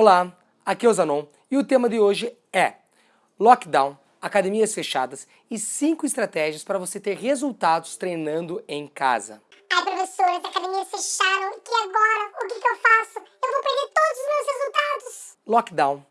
Olá, aqui é o Zanon e o tema de hoje é Lockdown, academias fechadas e 5 estratégias para você ter resultados treinando em casa. Ai professora, as academias fecharam, e agora? O que, que eu faço? Eu vou perder todos os meus resultados. Lockdown,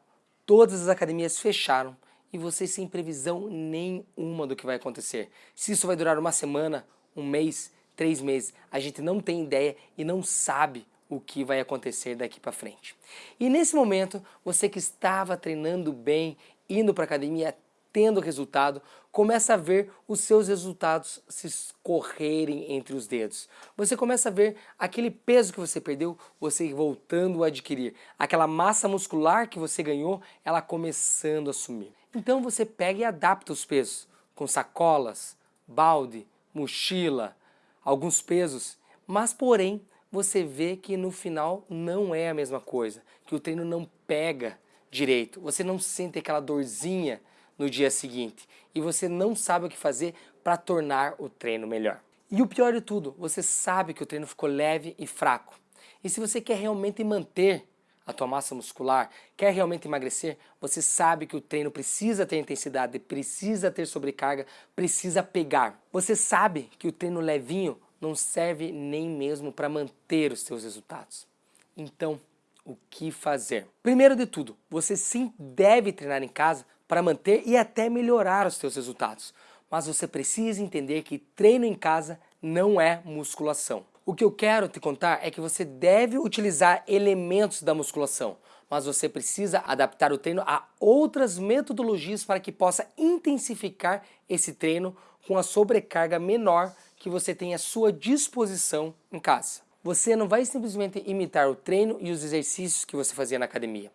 todas as academias fecharam e você sem previsão nenhuma do que vai acontecer. Se isso vai durar uma semana, um mês, três meses, a gente não tem ideia e não sabe o que vai acontecer daqui para frente. E nesse momento, você que estava treinando bem, indo para academia, tendo resultado, começa a ver os seus resultados se escorrerem entre os dedos. Você começa a ver aquele peso que você perdeu, você voltando a adquirir. Aquela massa muscular que você ganhou, ela começando a sumir. Então você pega e adapta os pesos, com sacolas, balde, mochila, alguns pesos, mas porém você vê que no final não é a mesma coisa, que o treino não pega direito, você não sente aquela dorzinha no dia seguinte e você não sabe o que fazer para tornar o treino melhor. E o pior de tudo, você sabe que o treino ficou leve e fraco. E se você quer realmente manter a tua massa muscular, quer realmente emagrecer, você sabe que o treino precisa ter intensidade, precisa ter sobrecarga, precisa pegar. Você sabe que o treino levinho não serve nem mesmo para manter os seus resultados. Então, o que fazer? Primeiro de tudo, você sim deve treinar em casa para manter e até melhorar os seus resultados. Mas você precisa entender que treino em casa não é musculação. O que eu quero te contar é que você deve utilizar elementos da musculação, mas você precisa adaptar o treino a outras metodologias para que possa intensificar esse treino com a sobrecarga menor que você tem à sua disposição em casa. Você não vai simplesmente imitar o treino e os exercícios que você fazia na academia.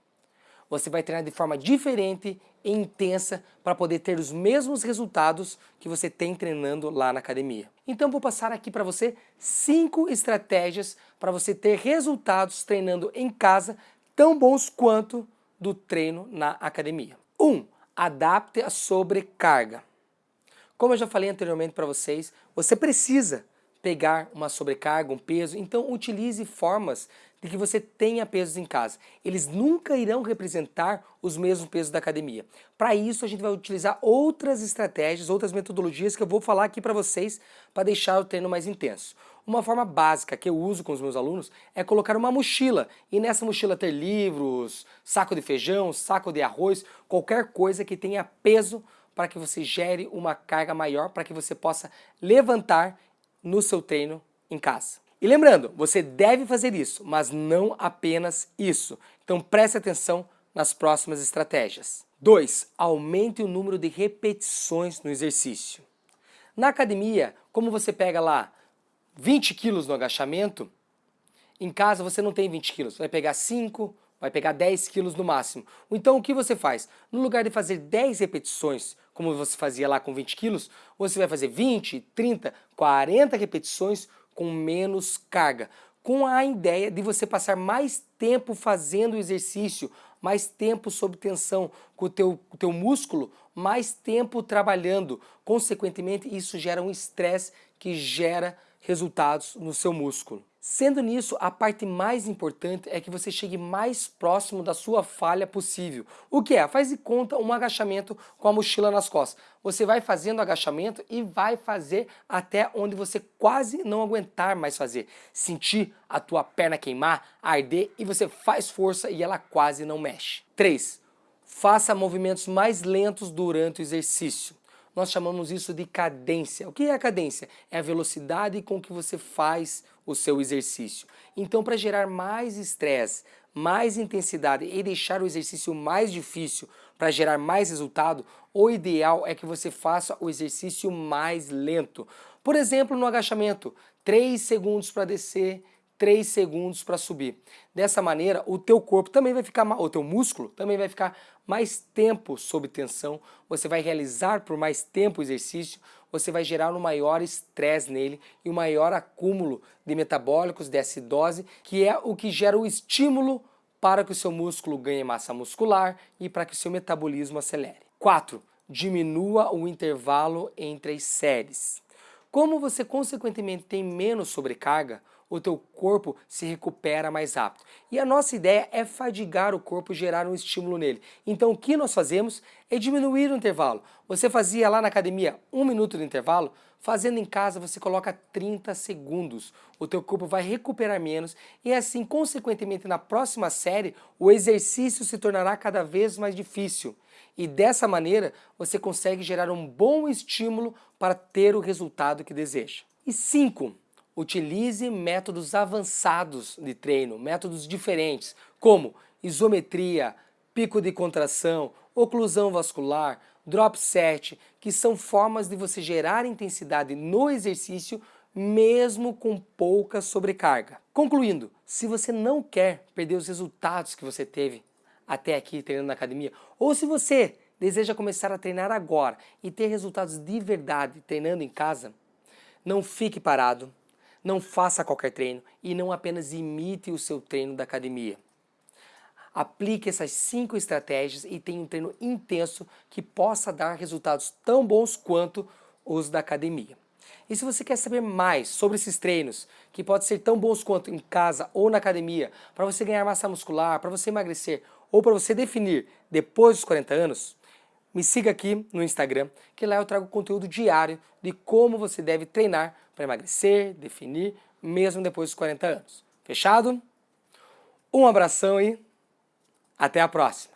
Você vai treinar de forma diferente e intensa para poder ter os mesmos resultados que você tem treinando lá na academia. Então vou passar aqui para você cinco estratégias para você ter resultados treinando em casa tão bons quanto do treino na academia. 1. Um, adapte a sobrecarga. Como eu já falei anteriormente para vocês, você precisa pegar uma sobrecarga, um peso, então utilize formas de que você tenha pesos em casa. Eles nunca irão representar os mesmos pesos da academia. Para isso a gente vai utilizar outras estratégias, outras metodologias que eu vou falar aqui para vocês para deixar o treino mais intenso. Uma forma básica que eu uso com os meus alunos é colocar uma mochila e nessa mochila ter livros, saco de feijão, saco de arroz, qualquer coisa que tenha peso para que você gere uma carga maior, para que você possa levantar no seu treino em casa. E lembrando, você deve fazer isso, mas não apenas isso. Então preste atenção nas próximas estratégias. 2. Aumente o número de repetições no exercício. Na academia, como você pega lá 20 quilos no agachamento, em casa você não tem 20 quilos, vai pegar 5, vai pegar 10 quilos no máximo. Então o que você faz? No lugar de fazer 10 repetições, como você fazia lá com 20 quilos, você vai fazer 20, 30, 40 repetições com menos carga. Com a ideia de você passar mais tempo fazendo o exercício, mais tempo sob tensão com o teu, o teu músculo, mais tempo trabalhando. Consequentemente, isso gera um estresse que gera resultados no seu músculo. Sendo nisso, a parte mais importante é que você chegue mais próximo da sua falha possível. O que é? Faz de conta um agachamento com a mochila nas costas. Você vai fazendo agachamento e vai fazer até onde você quase não aguentar mais fazer. Sentir a tua perna queimar, arder e você faz força e ela quase não mexe. 3. Faça movimentos mais lentos durante o exercício nós chamamos isso de cadência. O que é a cadência? É a velocidade com que você faz o seu exercício. Então, para gerar mais estresse, mais intensidade e deixar o exercício mais difícil para gerar mais resultado, o ideal é que você faça o exercício mais lento. Por exemplo, no agachamento, 3 segundos para descer, 3 segundos para subir. Dessa maneira, o teu corpo também vai ficar, o teu músculo também vai ficar mais tempo sob tensão, você vai realizar por mais tempo o exercício, você vai gerar um maior estresse nele e um maior acúmulo de metabólicos, de acidose, que é o que gera o estímulo para que o seu músculo ganhe massa muscular e para que o seu metabolismo acelere. 4. Diminua o intervalo entre as séries. Como você consequentemente tem menos sobrecarga, o teu corpo se recupera mais rápido. E a nossa ideia é fadigar o corpo, gerar um estímulo nele. Então o que nós fazemos é diminuir o intervalo. Você fazia lá na academia um minuto de intervalo, fazendo em casa você coloca 30 segundos. O teu corpo vai recuperar menos e assim, consequentemente, na próxima série, o exercício se tornará cada vez mais difícil. E dessa maneira, você consegue gerar um bom estímulo para ter o resultado que deseja. E 5. Utilize métodos avançados de treino, métodos diferentes, como isometria, pico de contração, oclusão vascular, drop set, que são formas de você gerar intensidade no exercício mesmo com pouca sobrecarga. Concluindo, se você não quer perder os resultados que você teve até aqui treinando na academia, ou se você deseja começar a treinar agora e ter resultados de verdade treinando em casa, não fique parado, não faça qualquer treino e não apenas imite o seu treino da academia. Aplique essas cinco estratégias e tenha um treino intenso que possa dar resultados tão bons quanto os da academia. E se você quer saber mais sobre esses treinos, que podem ser tão bons quanto em casa ou na academia, para você ganhar massa muscular, para você emagrecer ou para você definir depois dos 40 anos, me siga aqui no Instagram, que lá eu trago conteúdo diário de como você deve treinar para emagrecer, definir, mesmo depois dos 40 anos. Fechado? Um abração e até a próxima!